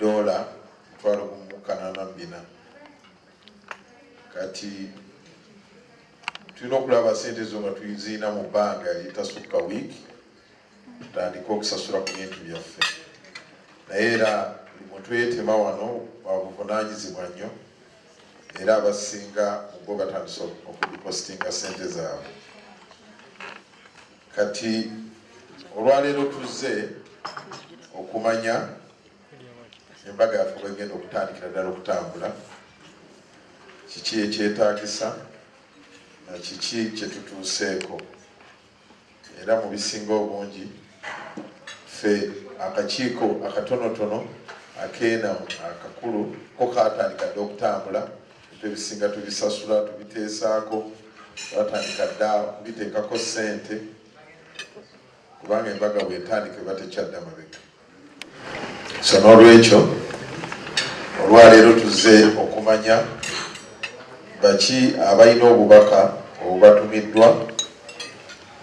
dola mutwalo gumu kanaana mbina. Kati tulina okulaba sente zo nga tuziina mu bbanga eritasukka wiiki tutandike okusasula ku bintu byaffe. Naye era mwe twetema wano babuvunanyizibwa nnyo era abasinga mubo batandise okudipositinga sente zaabwe. Kati olwaleero tuzze okumanya embaga yaffe bwegenda okutandikira ddala okutambula kiki ekyetagisa kiki kyetutuuseeko era mu bisinga obungi ffe akakiiko akatonotono akeenamu akakulu ko katandika dde okutambula. Ebyo ebisinga tubisasula tubiteesaako twatandika dda kubiteekako ssente kubanga embaga bwetandika eba tekyadda mabega so n'olwekyo olwaleero tuzze okumanya baki abalina obubaka obubatumiddwa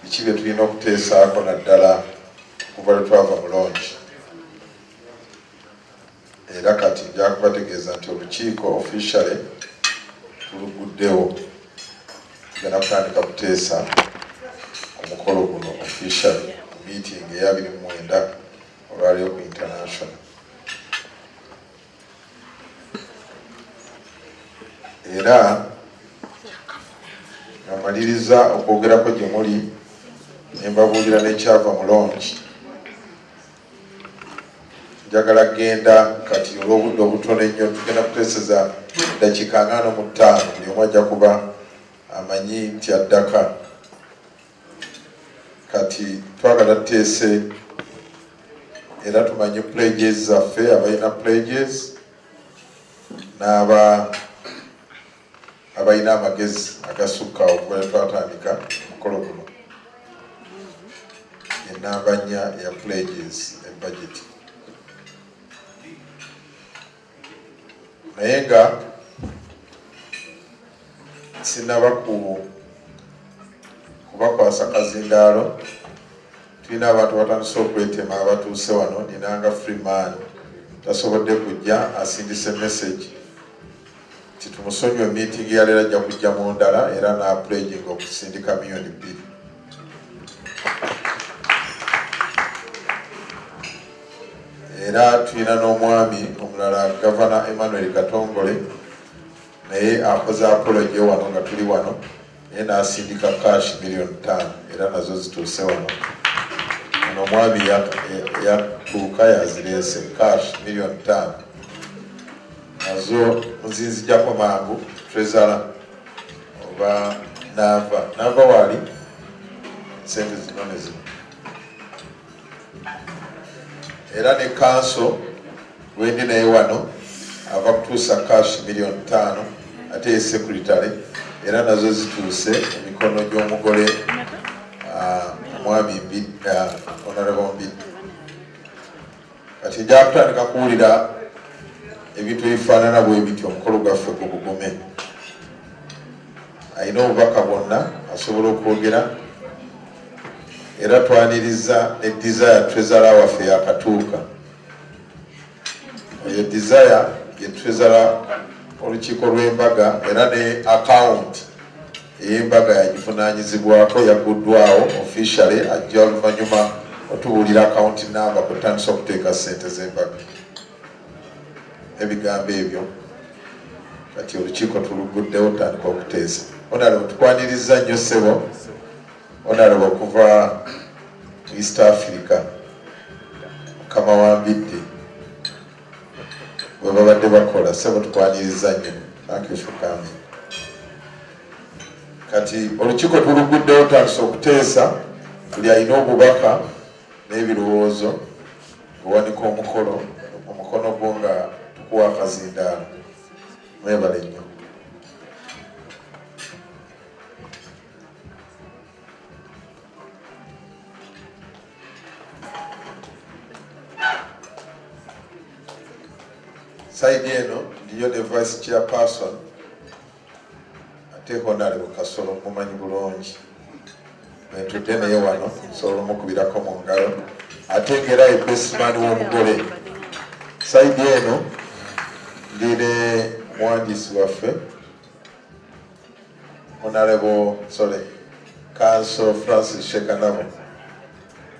biki bye tulina okuteesaako naddala kuva lwe twava mulongi era kati njakubategeeza nti olukiiko officially tuluguddewo tugenda kutandika kuteesa omukolo guno officially meeting eyabiri mumwenda olwaliyo ku international era amaliriza okwogerako gye muli nembabuulira nekyava mulongi njagala genda kati olw'obudde obutono ennyo tugenda kuteeseza dakiika angano mu ttaano buli omu ajja kuba amanyi nti addaka. Kati twagala tuteese era tumanye pledges zaffe abalina pledges n'aba abalina amagezi agasukka okuba twatandika omukolo guno. Enamba nnya ya pledges ebudget naye nga sinaba ku kubakwasa kazindaalo tulina abantu batandise okwetema abatuuse wano ninanga freeman tasobodde kujja asindise message ti tumusonyiwe meeting yaleero ajja kujja mu ndala era naapleging okusindika miliyoni bbiri. Era tulina n'omwami omulala gavana emmanuel katongole naye akoze apology wano nga tuli wano naye nasindika cash miliyoni ttaano era nazo zituuse wano. Ono omwami yatuuka yazireese cash miliyoni ttaano nazo nzinzijako mangu trezala oba nava. Nava waali sente zino ne zino. Era ne kanso wendi naye wano ava kutuusa cash miliyoni ttaano ate ye sekuritale era nazo zituuse emikono gy'omugole omwami honorable mbidde kati nja kutandika kuwulira ebintu ebifaanana bwe biti omukolo gwaffe gugugume alina obubaka bwonna asobola okwogera era twaniriza ne desire trezara waffe yakatuuka eyo desire ye trezara olukiiko lw'embaga era ne akawunti ey'embaga yagivunanyizibwako yaguddwawo officially ajja oluvanyuma otubuulira akawunti namba kutandisa okuteeka sente z'embaga ebigambo ebyo. Kati olukiiko tuluguddewo tutandika okuteesa. Onalaba tukwaniriza nnyo ssebo onalaba okuva east africa mukama wambidde bwe babadde bakola ssebo tukwaniriza nnyo. Coming. Kati olukiiko tuluguddewo tutandisa okuteesa buli alina obubaka n'ebirowoozo owanika omukolo akazindaalo mwebale nnyo saidi eno ndiyo ne vice chairperson. Ate honale bukasolo mumanyi bulungi. Netudde naye wano nsobola omukubirako mu ngalo. Ate ngera ebesimaani w'omugole. Saidi eno ndine muwandiisi waffe honorable sorry council francis shekanabo.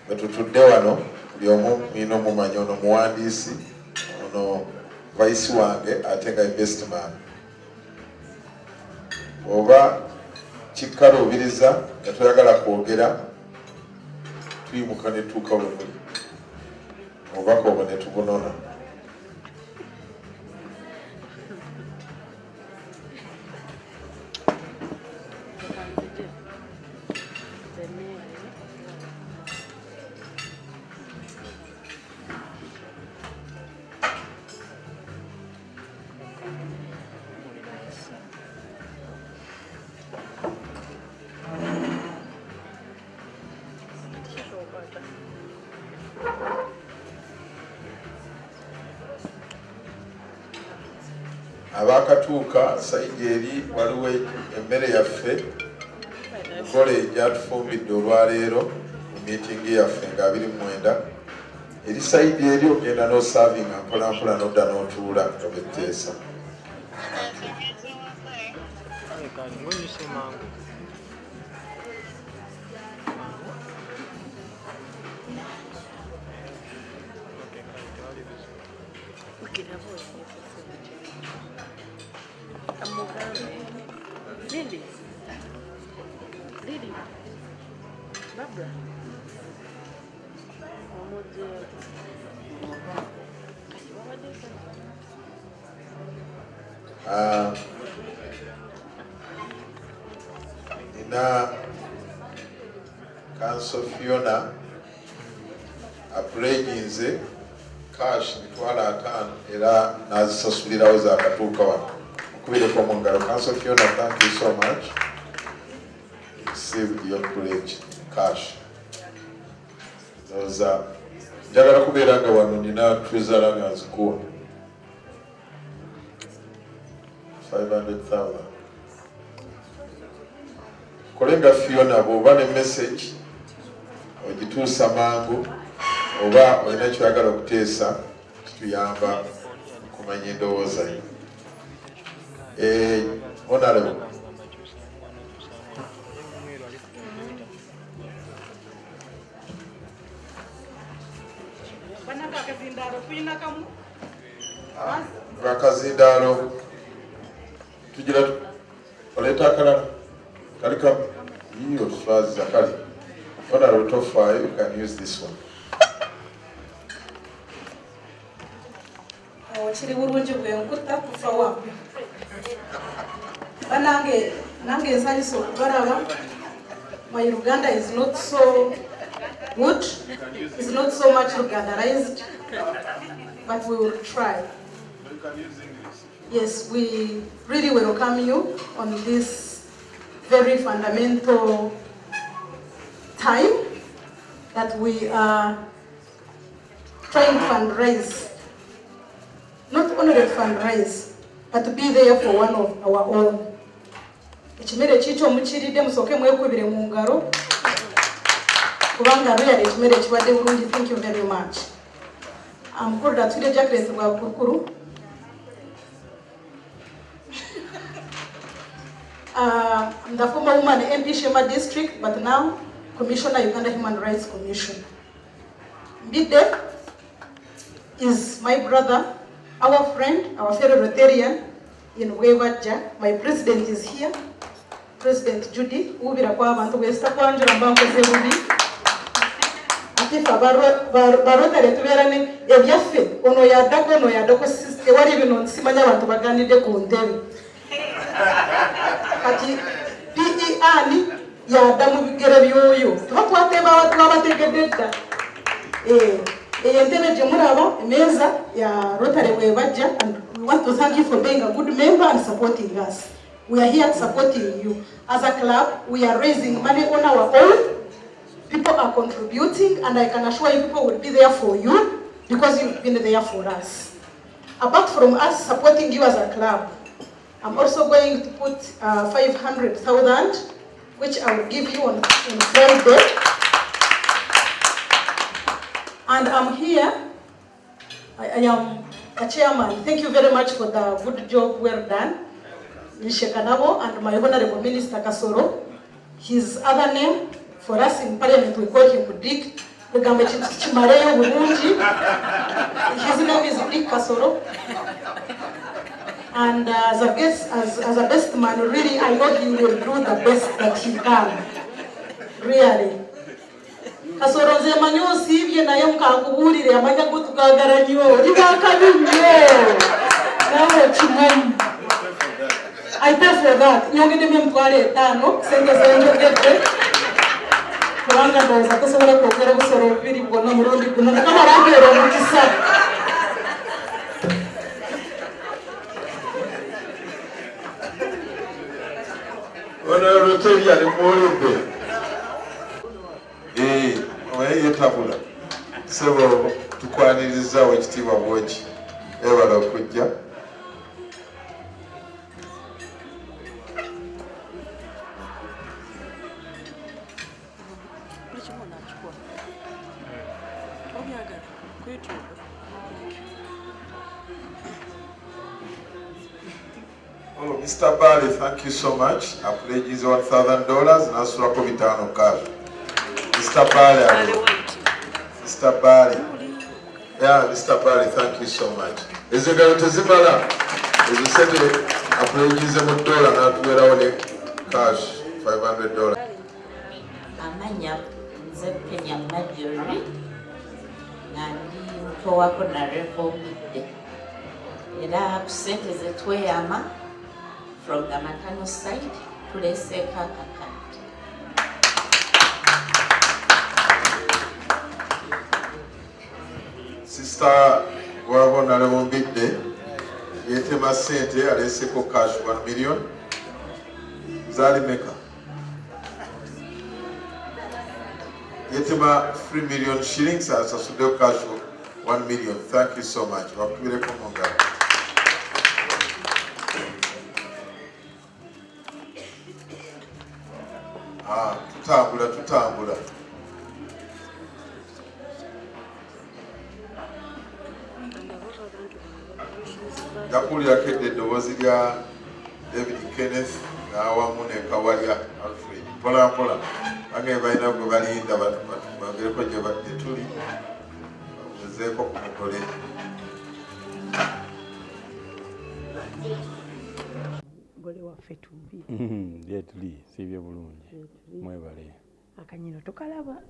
Wetutudde wano buli omu mwina omumanyi ono muwandiisi ono vaisi wange ate nga best man. Oba kikkaluubiriza nga toyagala kwogera tuyimuka ne tuuka we muli obubaka obwo ne waliwo emmere yaffe nkola egyatufumbidde olwaleero mu miitingi yaffe nga 29 eri saidi eri ogenda n'osaavinga mpolampola nodda n'otuula nga betteesa Lili. Barbara. Omoje. Ah, nina kanso fiona apuleginze cash mitwalo ataano era nazisasulirawo zakatuuka wano okubireko mu ngalo kanso fiona thank you so much received your pledge cash. Zoza njagala kubeera nga wano nina twezala nga nzikuwa 500,000 kole nga fiona bw'oba ne message ogituusa mangu oba olina kyoyagala okuteesa kituyamba kumanya endowooza yo Eh, honorable use this one. Oh, Okubalaba my uganda is not so good is not so much ugandarized but we will try. Yes we really welcome you on this very fundamental time that we are trying to fundraise. Not only to fundraise, but to be there for one of our own. really thank you very much. Mukulu datwire jaclet bwa bukurukuru Uh, I'm the former woman MP Shema district, but now Commissioner Uganda Human Rights Commission. Mbide is my brother, our friend, our fellow Rotarian in Wewaja. My president is here, President Judy, ubira kwa abantu besta kwanjura mbankoze bubi. Atifa barotare tuberane ebyaffe ono yaddako ono yaddako tewali bino nsimanya abantu baganidde ku ntebe kati PER yadda and we want to thank you for being a good member and supporting us. We are here supporting you. As a club we are raising money on our own. People are contributing and i can assure you people will be there for you because you've been there for us. Apart from us supporting you as a club i'm also going to put uh, 500000 which i will give you on, on friday And I'm here, I, I am uh, chairman. Thank you very much for the good job well done nishekanabo and my honorable minister kasoro. His other name for us in parliament we call him dick egambo kimareyo bulungi his name is dick kasoro and uh, as a guest as, as a best man really i hope you will do the best that you can. Really. Kasoro nze manyi osiibye naye mukankubuulire amanya gotugagala nyo. Oli bakabi nnyo nawe chumani. i pay for that. Nyongeddemu emitwalo etaano sente zenjogedde kubanga ndowooza tosobola kwogera busolo bubiri bwonna mulundi guno mukama bambeera omukisa ono luteri ali muwulidde oye yetabula sebo tukwanirizawo ekitiibwa bwoki. Ebala okujja Mr. Bali, thank you so much. I pledge you one thousand dollars and I'll it down cash. Mr. Bali, I waiti Mr. Bali. Yeah, Mr. Bali, thank you so much. Ezo ngalo tezimala. Ezo sente apologize mu dollar n'atuwerawo ne cash 500 dollars. amanya nze penya majori nga ndi mutowako narevo obudde era ku sente zetweyama from the matano side tuleseeko akakati Sister wabo nalebo mbidde yetema sente aleseko cash 1 million. Zali meka. Yetema 3 million shillings asasuddeyo cash 1 million. Thank you so much. Bakubireko mu tutambula tutambula. yakuwulirako edda eddoboozi lya david kenneth n'awamu ne kawalya alfred mpola mpola bange balina gwe balinda bagereko gye tuli bagezeeko ku mugole waffe tumbi. Ye tuli siibye bulungi. Mwebale. Akanyino tokalaba.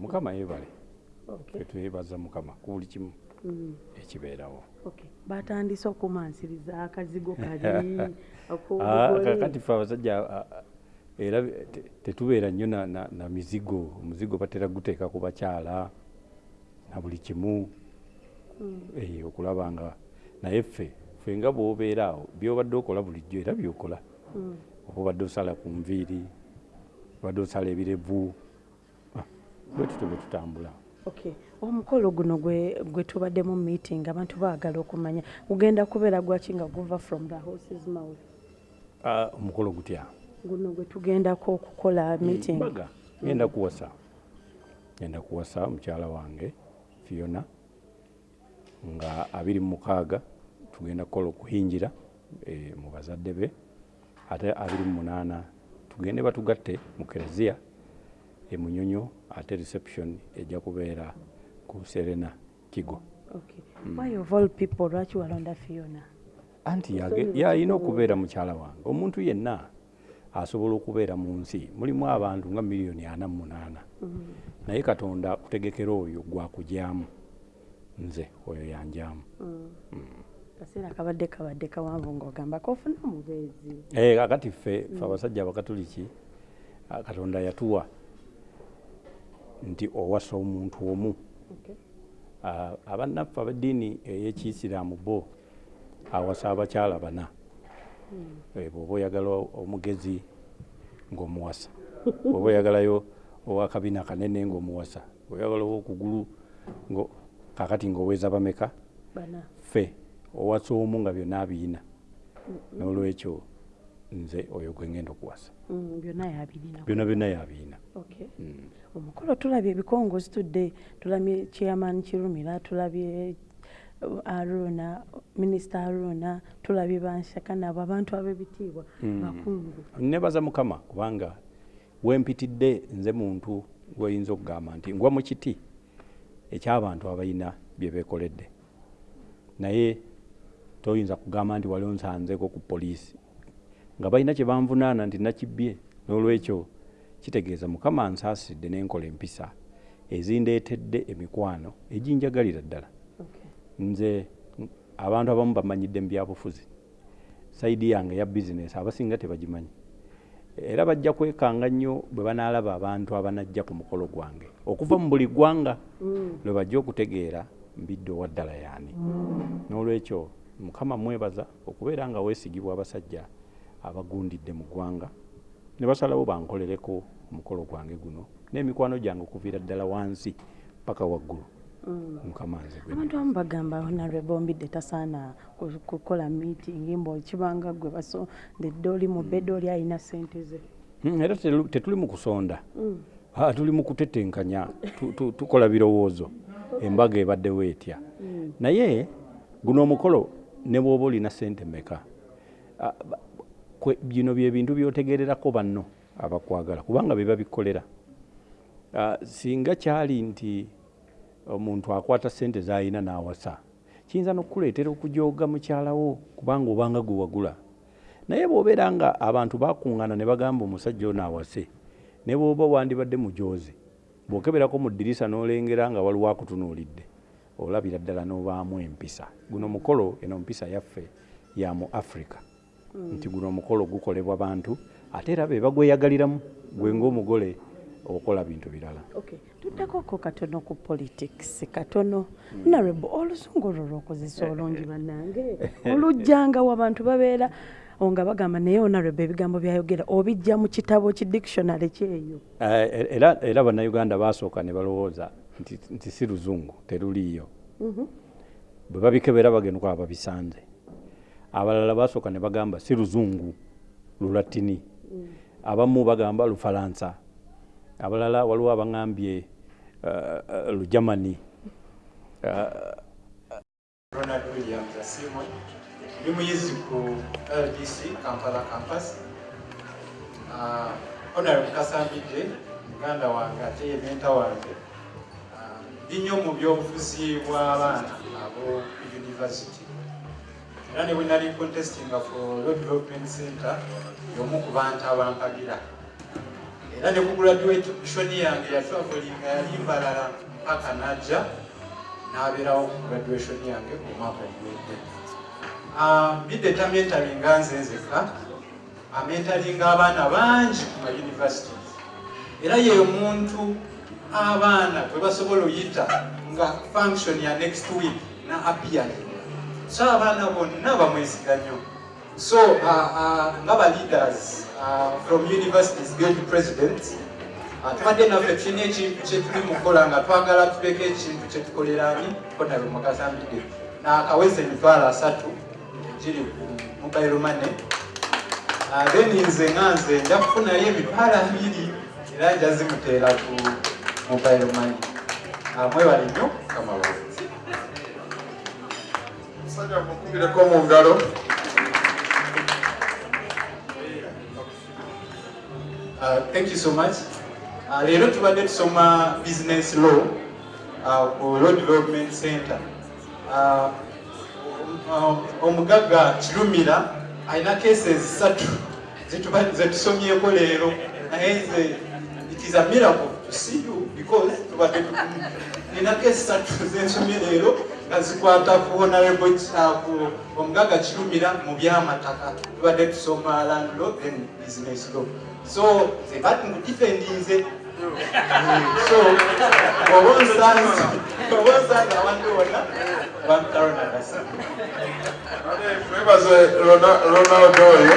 Mukama fe twebaza mukama ku buli kimu Mm, ekibeerawo. Okay. batandise okumansiriza akazigo kali Ah, kakati fe abasajja era te- tetubeera nnyo na, mizigo. Omuzigo batera guteeka ku bakyala na buli kimu. Eh, okulaba nga naye ffe ffe nga bw'obeera awo byobadde okola bulijjo era byokola. Oba obadde osala ku nviiri obadde osala ebirevu Ah, bwe tutyo bwe tutambula. Omukolo guno gwe, gwe tubaddemu meeting abantu baagala okumanya. Gugenda kubeera gwaki nga guva from the horses mouth? Ah, omukolo gutya? Guno gwe tugendako okukola meeting. ngenda kuwasa. Ngenda kuwasa mukyala wange fiona nga abiri mu mukaaga tugenda kukola okuhinjira eh, mu bazadde be. Ate abiri mu munaana tugende batugatte mu kereziya e munyonyo ate reception ejja kubeera ku serena kigo. Lwaki walonda fiona? Anti yalina okubeera mukyala wange. Omuntu yenna asobola okubeera mu nsi. Mulimu abantu nga miliyoni ana mu munaana. Naye katonda kutegekera oyo gwakugyamu nze oyo yanjamu kaseera kabadde kabadde kawanvu ng'ogamba kofuna omubeezi Eh, kakati ffe ffe abasajja abakatuliki ah, katonda yatuwa nti owasa omuntu omu. Ah, abannaffe ab'eddiini ey'ekiyisiraamu bo awasa abakyala bana. Eh, bw'oba oyagala omugezi ng'omuwasa. Bw'oba oyagalayo owakabina kanene ng'omuwasa. Oyagala owokugulu kakati ng'oweza bameka? Ffe owasa omu nga byonna abiyina n'olwekyo nze oyo gwe ngenda okuwasa. Mm, byonna byonna yabiyina. Okay. omukolo tulabye ebikongozzi tudde tulabye chairman kirumira tulabye aruna minisita aruna tulabye banshaka nabo abantu ab'ebitiibwa Mm. bakungu. Nebaza mukama kubanga wempitidde nze muntu gweyinza okugamba nti ngwa mu kiti ekyabantu abalina bye bekoledde naye toyinza kugamba nti wali onsanzeko ku poliisi. Nga balina kye banvunaana nti nakibbye. N'olwekyo kitegeeza mukama nsaasidde n'enkola empisa ezindeetedde emikwano eginjagalira ddala. Nze mm, abantu abamu bamanyidde mu byabufuzi. Saidi yange ya bizinesi abasinga tebagimanyi. Era bajja kwekanga nnyo bwe banaalaba abantu abanajja ku mukolo gwange. Okuva mu buli ggwanga lwe bajja okutegeera mbidde owa ddala yaani. N'olwekyo mukama mwebaza okubeera nga weesigibwa abasajja abagundidde mu ggwanga ne basalawo bankolereko omukolo gwange guno n'emikwano gyange okuviira ddala wansi paka waggulu. Mukama nze abantu abamu bagamba honorable ombidde tasaana ku- kukola meeting mbu kibanga gwe basondedde oli mu bed oli alina sente ze. Mm, era tetuli mu kusonda. Ah, tuli mu kutetenkanya tu- tu- tukola birowoozo. Embaga ebaddewo etya. Naye guno omukolo ne bw'oba olina sente meka bino byebintu byotegererako banno abakwagala kubanga beba bikolera Ah, singa kyali nti omuntu akwata sente z'alina n'awasa kiyinza n'okukuleetera okujooga mukyalawo kubanga obanga gwe wagula? Naye bw'obeera nga abantu bakuŋŋaana ne bagamba omusajja ono awase ne bw'oba wandibadde mujoozi bw'okeberako mu ddirisa n'olengera nga waliwo akutunuulidde olabira ddala n'obaamu empisa. Guno mukolo eno mpisa yaffe ya mu africa. Nti guno omukolo gukolebwa bantu ate era be bagweyagaliramu gwe ng'omugole okola bintu birala. Okay. Tuddekoko katono ku politics katono. Honorable olusungu olwo lwokozesa olungi bannange. Olujjangawo abantu babeera nga bagamba naye honorable ebigambo byayogera obijja mu kitabo ki dictionary kyeyo Eh, era era bannayuganda basooka ne balowooza nti, nti si luzungu teruliiyo bwe babikebera bagenda okwaba babisanze. Abalala basooka ne bagamba si luzungu lulatini abamu bagamba lufalansa. Abalala waliwo abaŋambye uh, uh, lujamani uh, Ronald Williams Asimwe ndi muyizi ku LDC Kampala campus. Honorable Kasambidde muganda wange ate ye menta wange nnyo mu byobufuzi bw'abaana abo university era ne bwe nali contestinga for Road Development Center y'omu ku bantu abampagira era ne ku graduation yange yatwavulinga yali mbalala mpaka najja n'abeerawo ku graduation yange omwaka oguwedde mbidde tamentalinga nze nzeka amentalinga abaana bangi ku mauniversities era ye muntu abaana gwe basobola oyita nga function ya next week na appearinga so abaana bonna bamwesiga nnyo. So nga ba leaders from universities guild presidents tubadde naffe tulina ekintu kyetuli mukola nga twagala tuleka ekintu kyetukolera ani? Konabe mukasambidde nakaweza emitwalo asatu giri ku mobile Ah, then nze nga nze nja kufunayo emitwalo abiri era nja zimuteera ku mobile money Ah, mwebale nnyo kamabazi musajja mukubireko mu ngalo Uh, thank you so much. Uh, leero tubadde tusoma business law uh, ku Road Development Center. Uh, um, omugagga Kirumira alina cases zetuba- zetusomyeko leero naye it is a miracle to see you because tubadde tu- nina case ssatu zensomye leero nga zikwata ku honorable uh, ku omugagga Kirumira mu byamataka. Tubadde tusoma land law then business law. So nze bati nkudifendinze so oba onsanze abantu bonna bamutaronagasa twebaze Rona- ronaldo oyo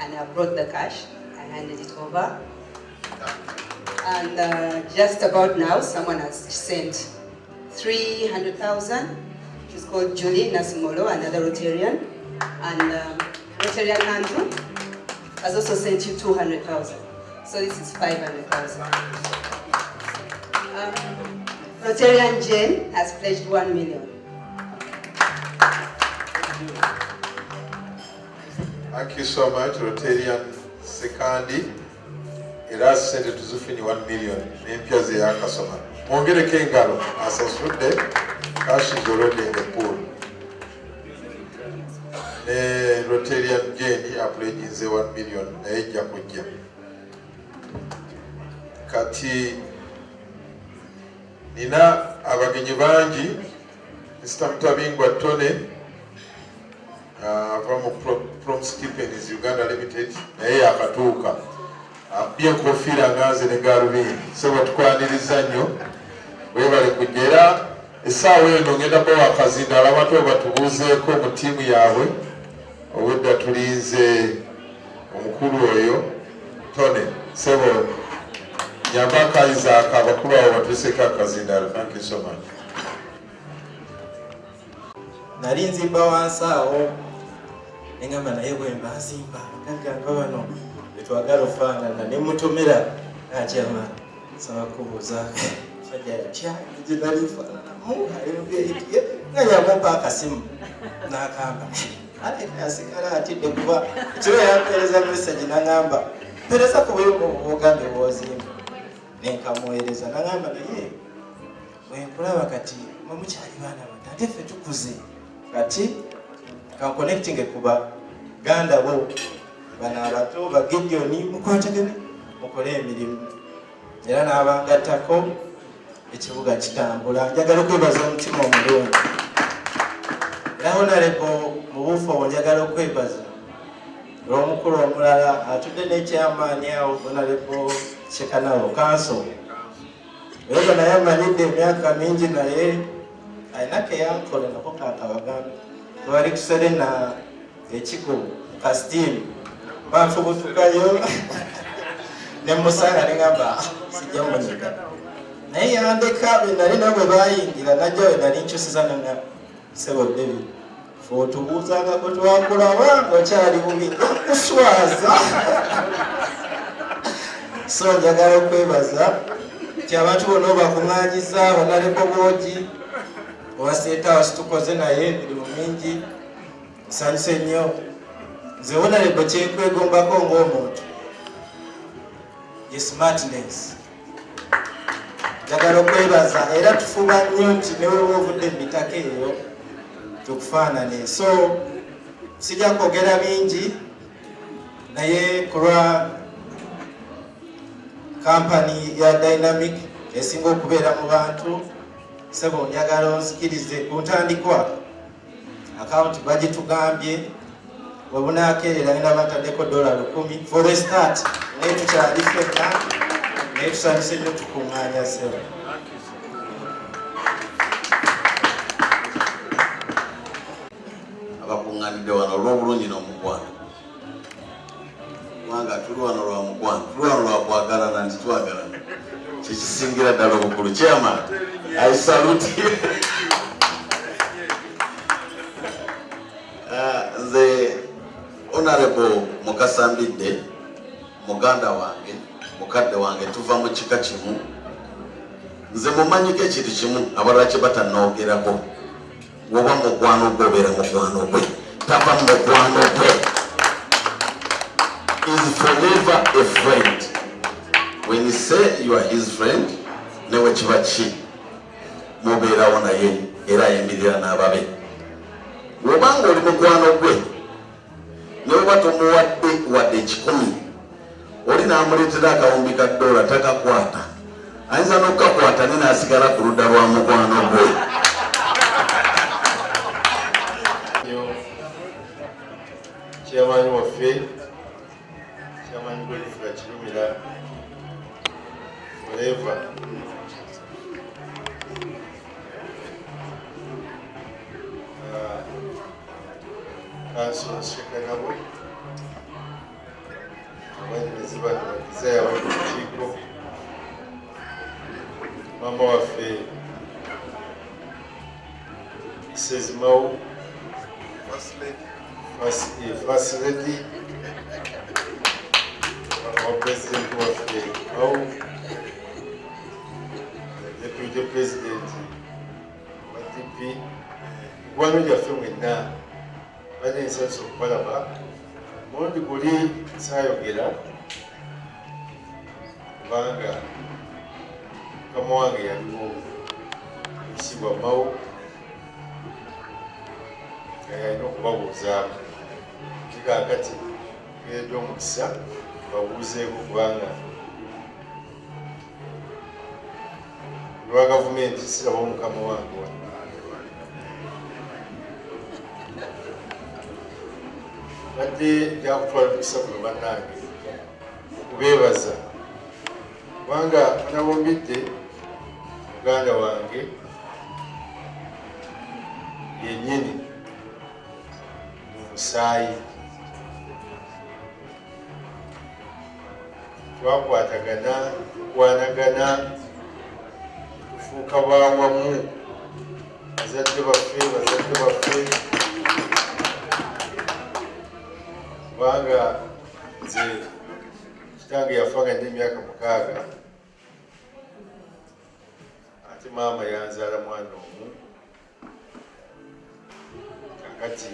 and I brought the cash. I handed it over. And uh, just about now, someone has sent 300,000, which is called Julie Nasimolo, another Rotarian. And um, Rotarian Andrew has also sent you 200,000. So this is 500,000. Um, Rotarian Jane has pledged 1 million. Thank you so much, Rotarian Sekandi. Era sente tuzifunye 1 million n'empya ze yakasoma. Mwongereko engalo asasudde cash is already in the pool. Rotarian Jane apleginze 1 million naye ejja kujja. Kati nina abagenyi bangi Mr. Mutabingwa Tone ava mu Pro- Prom Stipends Uganda Limited naye yakatuuka. Abye enkofiira nganze ne galubindi so batukwaniriza nnyo. Webale kujja era essaawa eno ngenda bawa akazindala abato batubuuzeeko mu ttiimu yaabwe. Obwedda tulinze omukulu oyo tone sebo nyamba akayizaako abakulu abo batuuseeko akazindala. Thank you so much. Nali nzimba wansi awo neŋamba naye bwe mba nzimba gagamba bano betwagala ofaanana ne mutomera akyama saba kubuuza sajja yatya gye nali nfaananamu ayogeye nga yamumpa akasimu n'akamba ate yasigala atidde kuba ekiro yampeereza message naŋamba mpereza ku bugambye bwozimba nenkamuweereza naŋamba naye bwenkulaba kati mwemukyali baana bato ate ffe tukuze kati kanconnecting kuba ganda bo bano abato bagideoni mukwatagane mukole emirimu. Era n'abangattako ekibuga kitambula. Njagala okwebaza omutima omulungi. Era honarebo mu buufu obwo njagala okwebaza olw'omukulu omulala atudde n'ekyamaani awo honarebo kyekanawo kanso yoga naye amanyidde emyaka mingi naye alina keyankola nako kakabagambe twali kuserena ekigo kasitiimu banfubutukayo nemusanga neŋamba sijja munyega naye yandeka benali nabwe bayingira najja we nali nkyusiza nanga sebo david. Feotubuuzangako twakulaba ngaokyali bubi? Kuswaza so njagala okwebaza ti abantu bonna obakuŋŋanyiza banaleko bwogi owaseetawo situkoze naye emirimu mingi nsanyuse nnyo. Nze wonalebo kyenkwegombako ng'omuntu. Ye smartness njagala okwebaza era tufuba nnyo nti newewa ovudde mumitaka eyo tukufaanane so sijja kwogera bingi naye kulwa kampani ya dynamic esinga okubeera mu bantu sebo njagala onzikirize ku ntandikwa akawunti bagitugambye webunakeerera ngenda bataddeko dola lukumi. For a start naye tukyali fenna naye tusanyuse nnyo tukuŋŋaanya sebo abakuŋŋanidde wano olw'obulungi n'omukwano kubanga tuli wano lwa mukwano tuli wano lwa kwagalana nti twagalana kyekisingira ddala obukulu. Kyama i salute honorable mukasambidde muganda wange mukadde wange tuva mu kika kimu. Nze mumanyiko ekintu kimu abalala kye batanogerako woba mukwano gwe obeera mukwano gwe tava mu mukwano gwe is forever a friend. When you say you are his friend newe kiba ki? Mubeerawo naye era ayimirira n'ababe. Wobanga oli mukwano gwe newoba tomuwadde wadde ekikumi oli namuleetera akawumbi ka dola takakwata ayinza n'okukakwata ne naasigala ku ludda lwa mukwano gwe chairman waffe chairman godfrey kirumira forever kansula nseka nabo abanyerezi bano badizaya bali mu kiiko mama waffe mau first lady wa president waffe mau deputy president wa dp gwano gyaffe mwenna ensanyusa okubalaba mulundi guli saayogera kubanga mukama wange yaliwo ekisibwa mawo yalina okubabuuzaamu kikakati geredde omukisa babuuzeeko kubanga lwa gavumenti sirabawo mukama wange wa badde byakutwala mukisa kuno bannange okubeebaza kubanga anabombidde muganda wange yennyini mu musaayi. Twakwatagana tukwanagana tufuuka bawamu bazadde baffe bazadde baffe kubanga nze kitange yafanga n'emyaka mukaaga. Ate maama yanzaala mwana omu. Kakati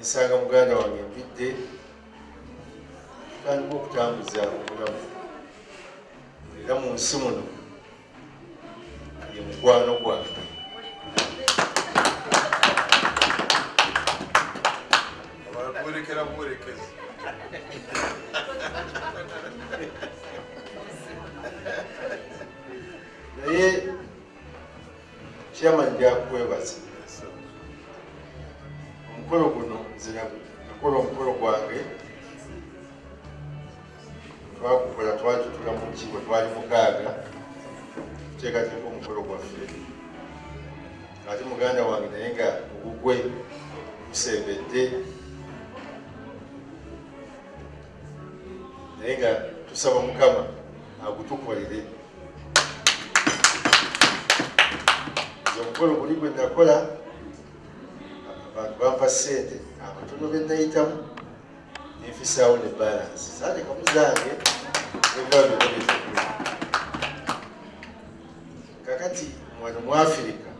nsanga muganda wange mbidde tutandika okutambuza obulamu. Era mu nsi muno ye mukwano gwange bwerekera buwerekezi naye chairman jakwebaza omukolo guno nze nakola omukolo gwange twakukola twatutula mu kigo twali mukaaga tuteekateeka omukolo gwaffe ate muganda wange naye nga ogugwe gusembedde naye nga tusaba mukama agutukolere nze omukolo guli gwe nakola abantu bampa sente abatono benayitamu nenfisaawo ne balansi. Zalekamu zange kakati wano mu afirika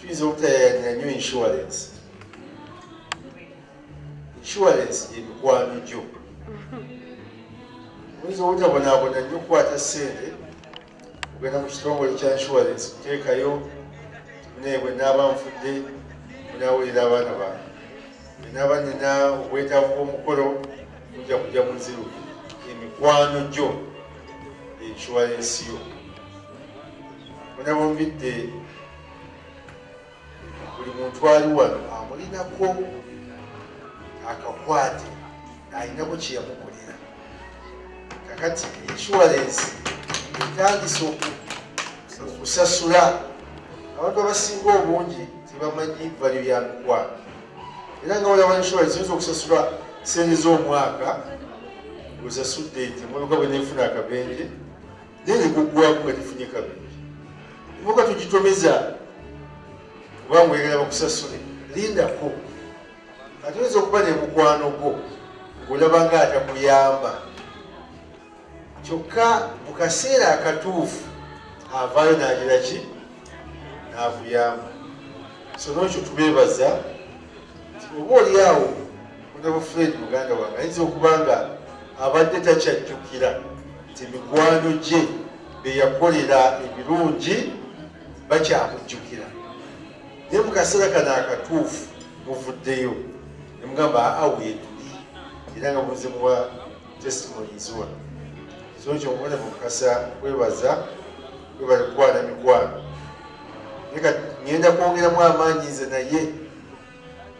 tuyinza obutayayanira nnyo insurance. Insurance yemikwano gyo oyinza obutabonaabona nnyo okukwata sente ogenda mu kitongole kya insurance kuteekayo naye bwe naaba nfudde munaawulira abaana bange. Bwe naaba nina obwetaavu bw'omukolo mujja kujja muziru emikwano gyo insurance yo. Munabombidde buli muntu ali wano amulinako akakwate alinako kyeyamukolera kakati insurance etandisa okusasula. Abantu abasinga obungi tebamanyi valyo ya mikwano era nga waliwo insurance oyinza okusasula sente z'omwaka osasudde nti emotoka bwe nefuna akabenje naye negugwaku nga tefunye kabenje emotoka tugitomeza kubanga oyagala bakusasule lindako. Ate oyinza okuba nemukwano gwo ngaolaba nga atakuyamba kyokka mu kaseera akatuufu avaayo nagira ki? Nakuyamba so nokyo tubeebaza oba oli awo munabo fred muganda wange ayinza okuba nga abadde takyajjukira nti mikwano gye beyakolera ebirungi bakyamujjukira naye mukaseera kano akatuufu muvuddeyo nemugamba aa weetuli era nga muzimuwa testimonies wano zonki omubona mukasa kwebaza kwebali kukwana mikwano. Ngenda kwongeramu amaanyi nze naye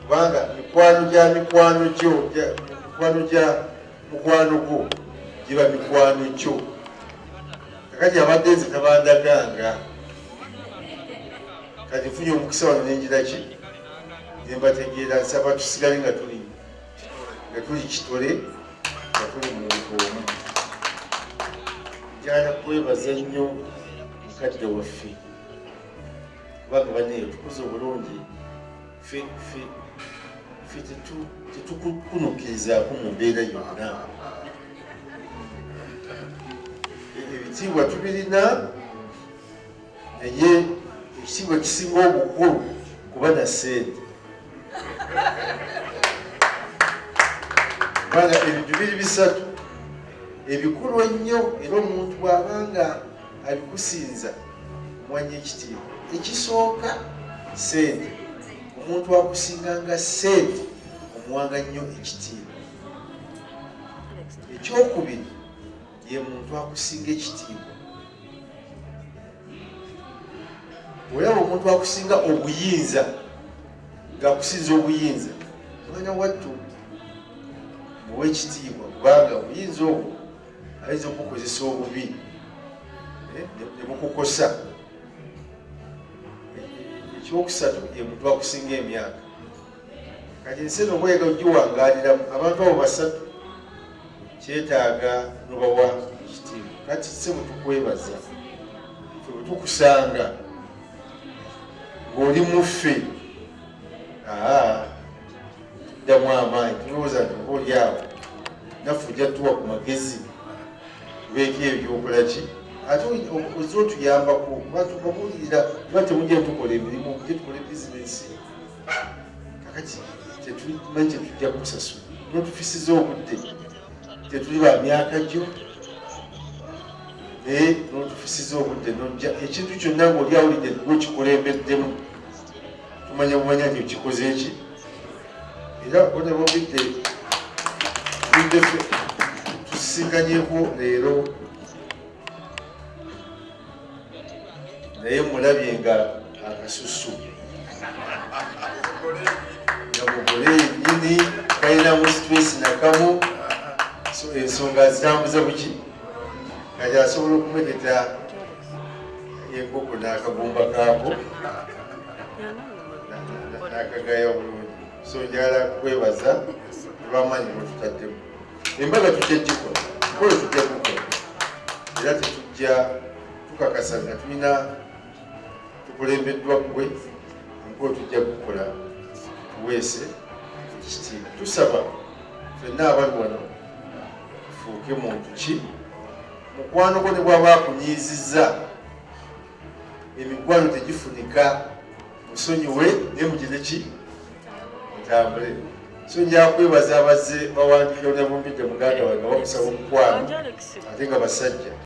kubanga mikwano gya mikwano gyo mikwano gya mukwano gwo giba mikwano gyo. Kakati abadde nze tabandaganga kati nfunye omukisa wano nenjiraki nembategeera nsaba tusigale nga tuli nga tuli kitole nga tuli muntu omu njagala kwebaza nnyo mukadde waffe kubanga baneyo tukoze obulungi ffe ffe ffe tetu- tetukukunukirizaako mu mbeera yonna ebitiibwa tubirina naye ekitiibwa kisinga obukulu kuba na sente kubanga ebintu biri bisatu. Ebikulu ennyo era omuntu bw'abanga abikusinza omwanya ekitiibwa. Ekisooka sente omuntu akusinganga sente omuwanga nnyo ekitiibwa. Ekyokubiri ye muntu akusinga ekitiibwa. Olaba omuntu akusinga obuyinza ngaakusinza obuyinza mwana wattu muwe ekitiibwa kubanga obuyinza obwo ayinza okukozesa obubi eh, ne- ne bukukosa. Ekyokusatu ye muntu akusinga emyaka. Kati ensi eno obwega ogiwangaliramu abantu abo basatu kyetaaga nobawa ekitiibwa. Kati se bwetukwebaza fe bwetukusanga ng'oli muffe aa tuddamu amaanyi tulowooza nti oba oli awo naffe ojja tuwa ku magezi tubeeko ebyokolaki ate oza otuyambako batubabuulira kuba temujja tukola emirimu mujje tukole bizinesi kakati tetumanyi kyetujja kusasula notufisiza obudde tetuli ba myaka gyo naye notufisiza obudde nojja ekintu kyonna ngaoli awulidde gwe okikulembeddemu tumanya bumanya nti okikoze eki era onebobidde budde tusisinkanyeko leero naye mulabye nga akasusu nga mugole yennyini kalinamu stress nakamu so ensonga zitambuza buki kati asobola okumegeta enkoko n'akagumba kaako nakagaya bulungi so njagala kwebaza olwamaanyi mwetutaddemu embaga tujja gikola mukolo tujja kukola era tetujja tukakasa nga tulina tukulembeddwa gwe mukolo tujja kukola tuweese ekitiibwa tusaba fenna abali wano tufuuke muntu ki mukwano gwo ne bwaba akunyiizizza. Emikwano tegifunika musonyiwe naye mugire ki mutambule so njakwebaza abazze bawandikira nebumbidde muganda wange bamusaba omukwano ate nga basajja